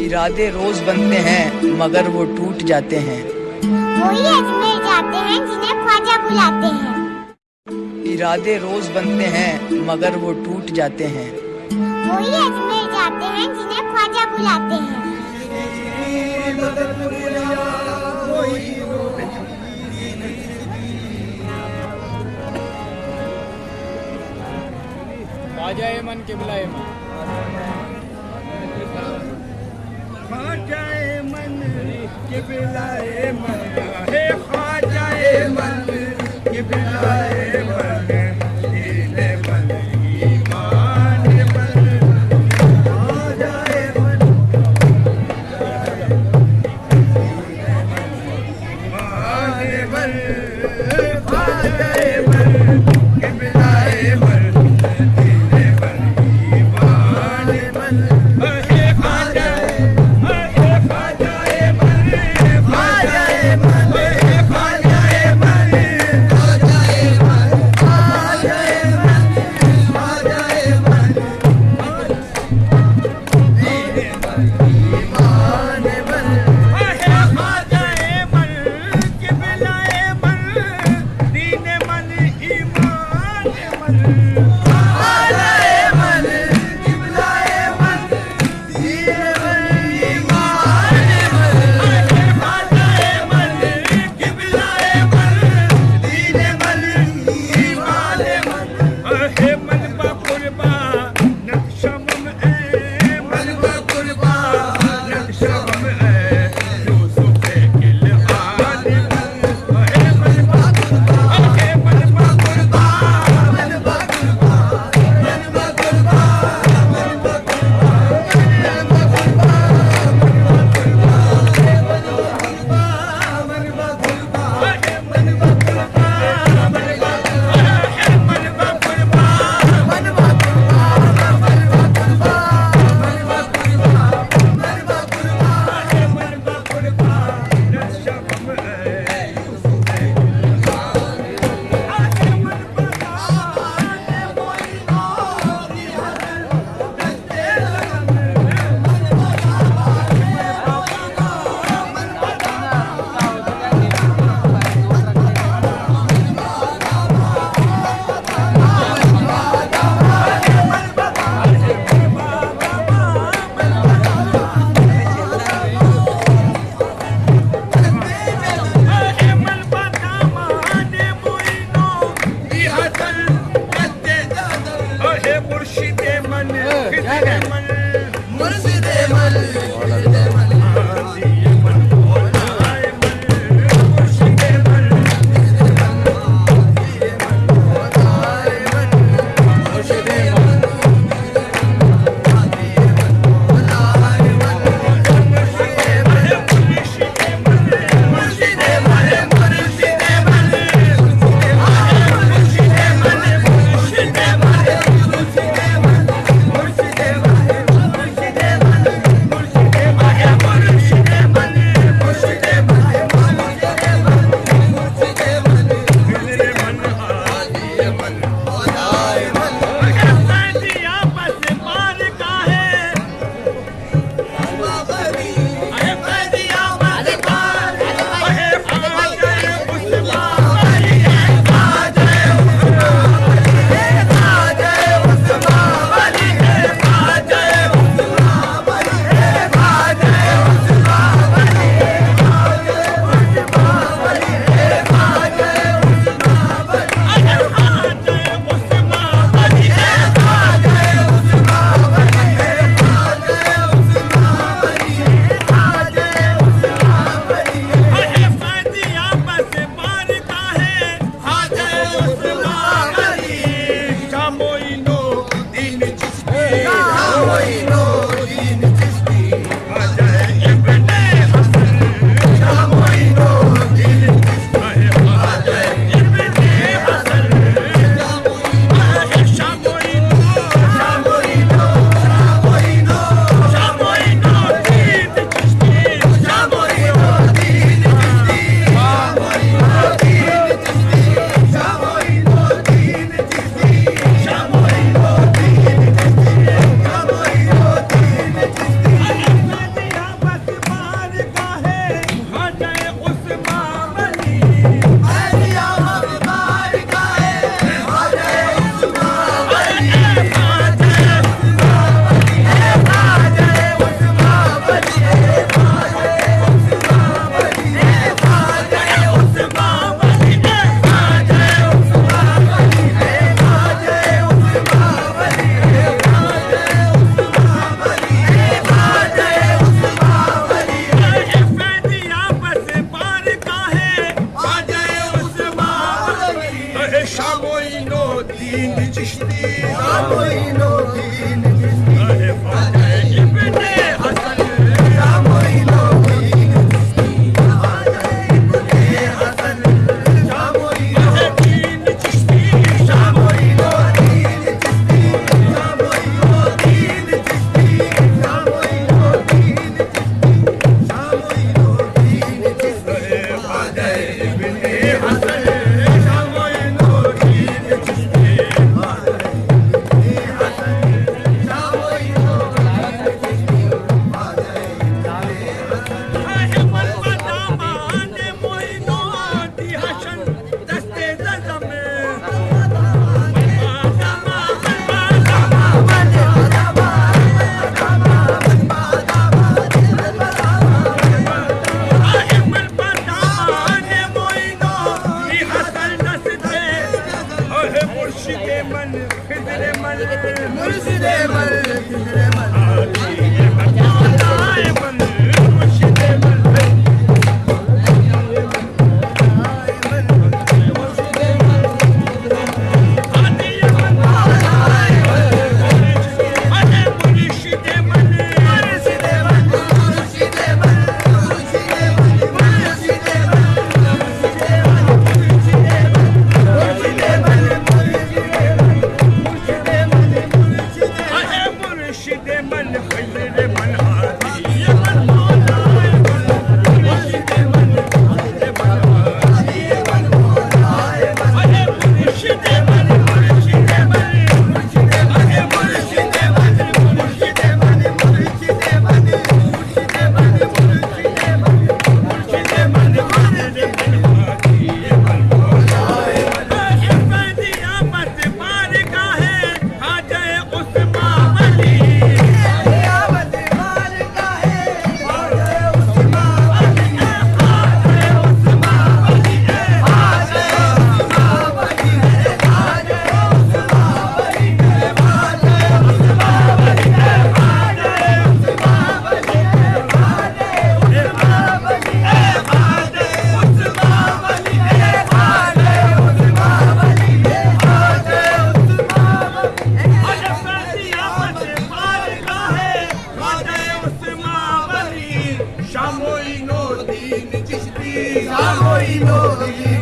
इरादे रोज बनते हैं मगर वो टूट जाते हैं। वही अजमेर जाते हैं जिन्हें ख्वाजा बुलाते हैं। इरादे रोज बनते हैं मगर वो टूट जाते हैं। वही अजमेर जाते हैं जिन्हें ख्वाजा बुलाते हैं। मन किबला मन ख्वाजाए मन। Thank you. मन दे मन Amen. সাময়িক দিন সৃষ্টি Desdesdriz, arroz e nozinho